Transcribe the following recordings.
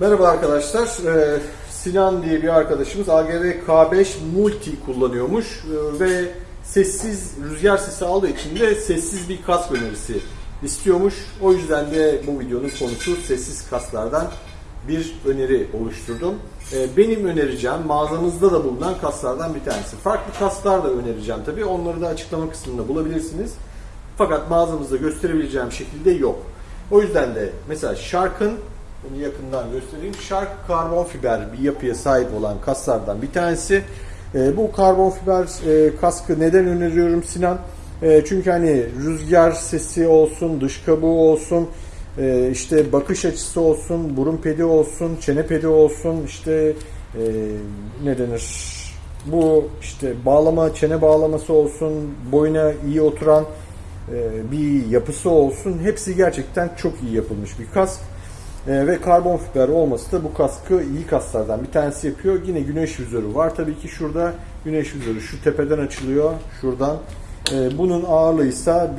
Merhaba arkadaşlar. Ee, Sinan diye bir arkadaşımız AGV K5 Multi kullanıyormuş Ee, ve sessiz rüzgar sesi aldığı için de sessiz bir kask önerisi istiyormuş. O yüzden de bu videonun konusu sessiz kasklardan bir öneri oluşturdum. Ee, Benim önereceğim mağazamızda da bulunan kaslardan bir tanesi. Farklı kaslar da önereceğim tabii. Onları da açıklama kısmında bulabilirsiniz. Fakat mağazamızda gösterebileceğim şekilde yok. O yüzden de mesela Shark'ın bunu yakından göstereyim. Shark karbon fiber bir yapıya sahip olan kaslardan bir tanesi. E, bu karbon fiber e, kaskı neden öneriyorum Sinan? E, çünkü hani rüzgar sesi olsun, dış kabuğu olsun, e, işte bakış açısı olsun, burun pedi olsun, çene pedi olsun, işte e, ne denir? Bu işte bağlama, çene bağlaması olsun, boyuna iyi oturan e, bir yapısı olsun. Hepsi gerçekten çok iyi yapılmış bir kask. E, ve karbon fiber olması da bu kaskı iyi kasklardan bir tanesi yapıyor. Yine güneş vizörü var. Tabii ki şurada güneş vizörü şu tepeden açılıyor. Şuradan. E, bunun ağırlığı ise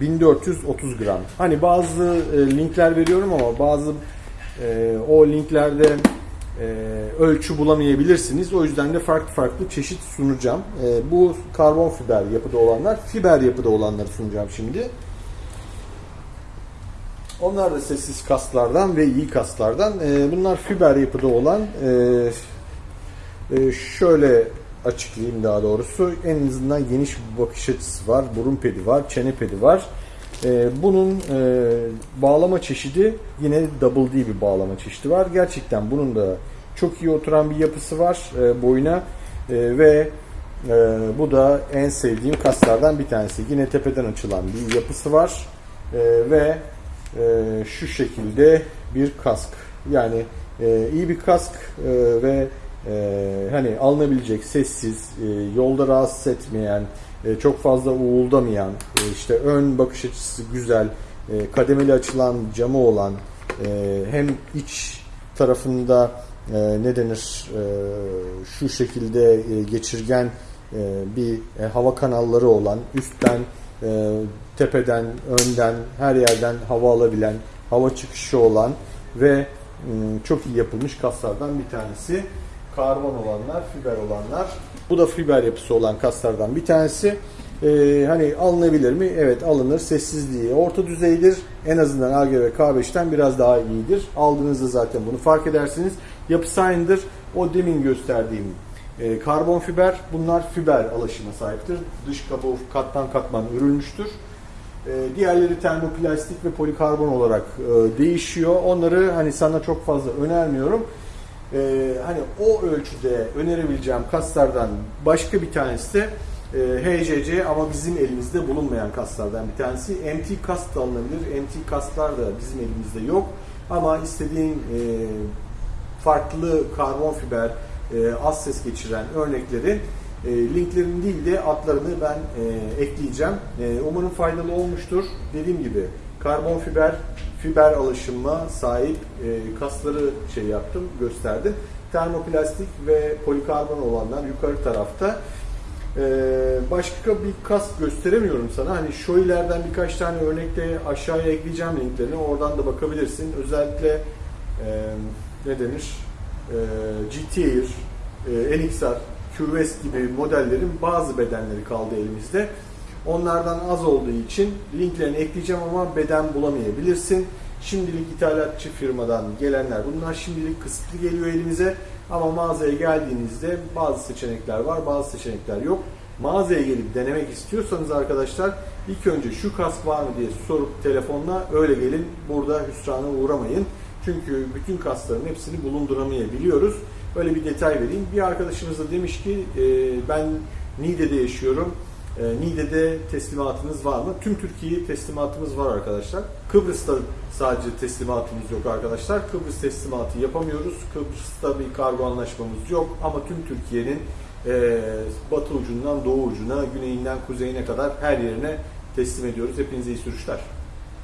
1430 gram. Hani bazı e, linkler veriyorum ama bazı e, o linklerde e, ölçü bulamayabilirsiniz. O yüzden de farklı farklı çeşit sunacağım. Bu karbon fiber yapıda olanlar, fiber yapıda olanları sunacağım şimdi. Onlar da sessiz kaslardan ve iyi kaslardan. E, bunlar fiber yapıda olan e, e, şöyle açıklayayım daha doğrusu. En azından geniş bir bakış açısı var. Burun pedi var, çene pedi var. E, bunun e, bağlama çeşidi yine double D bir bağlama çeşidi var. Gerçekten bunun da çok iyi oturan bir yapısı var e, boyuna ve bu da en sevdiğim kaslardan bir tanesi. Yine tepeden açılan bir yapısı var e, ve e, şu şekilde bir kask. Yani e, iyi bir kask e, ve e, hani alınabilecek sessiz, e, yolda rahatsız etmeyen, e, çok fazla uğuldamayan, e, işte ön bakış açısı güzel, e, kademeli açılan camı olan, e, hem iç tarafında e, ne denir e, şu şekilde e, geçirgen e, bir e, hava kanalları olan, üstten e, tepeden, önden, her yerden hava alabilen, hava çıkışı olan ve m, çok iyi yapılmış kaslardan bir tanesi. Karbon olanlar, fiber olanlar. Bu da fiber yapısı olan kaslardan bir tanesi. Ee, hani alınabilir mi? Evet alınır. Sessizliği orta düzeydir. En azından AGV K5'ten biraz daha iyidir. Aldığınızda zaten bunu fark edersiniz. Yapısı aynıdır. O demin gösterdiğim e, karbon fiber. Bunlar fiber alaşıma sahiptir. Dış kabuğu katman katman örülmüştür. E, diğerleri termoplastik ve polikarbon olarak e, değişiyor. Onları hani sana çok fazla önermiyorum. E, hani o ölçüde önerebileceğim kaslardan başka bir tanesi de e, HCC ama bizim elimizde bulunmayan kaslardan bir tanesi. MT kast da alınabilir. MT kastlar da bizim elimizde yok. Ama istediğin e, farklı karbon fiber, e, az ses geçiren örnekleri e, linklerini değil de adlarını ben e, ekleyeceğim. E, umarım faydalı olmuştur. Dediğim gibi karbon fiber, fiber alışıma sahip e, kasları şey yaptım, gösterdim. Termoplastik ve polikarbon olanlar yukarı tarafta. Ee, başka bir kask gösteremiyorum sana. Hani Shoei'lerden birkaç tane örnekte aşağıya ekleyeceğim linklerini. Oradan da bakabilirsin. Özellikle e, ne denir? E, GT Air, e, NXR, QVest gibi modellerin bazı bedenleri kaldı elimizde. Onlardan az olduğu için linklerini ekleyeceğim ama beden bulamayabilirsin. Şimdilik ithalatçı firmadan gelenler bunlar şimdilik kısıtlı geliyor elimize. Ama mağazaya geldiğinizde bazı seçenekler var, bazı seçenekler yok. Mağazaya gelip denemek istiyorsanız arkadaşlar ilk önce şu kask var mı diye sorup telefonla öyle gelin. Burada hüsrana uğramayın. Çünkü bütün kaskların hepsini bulunduramayabiliyoruz. Böyle bir detay vereyim. Bir arkadaşımız da demiş ki e, ben Niğde'de yaşıyorum. E, Niğde'de teslimatınız var mı? Tüm Türkiye teslimatımız var arkadaşlar. Kıbrıs'ta sadece teslimatımız yok arkadaşlar. Kıbrıs teslimatı yapamıyoruz. Kıbrıs'ta bir kargo anlaşmamız yok. Ama tüm Türkiye'nin e, batı ucundan doğu ucuna, güneyinden kuzeyine kadar her yerine teslim ediyoruz. Hepinize iyi sürüşler.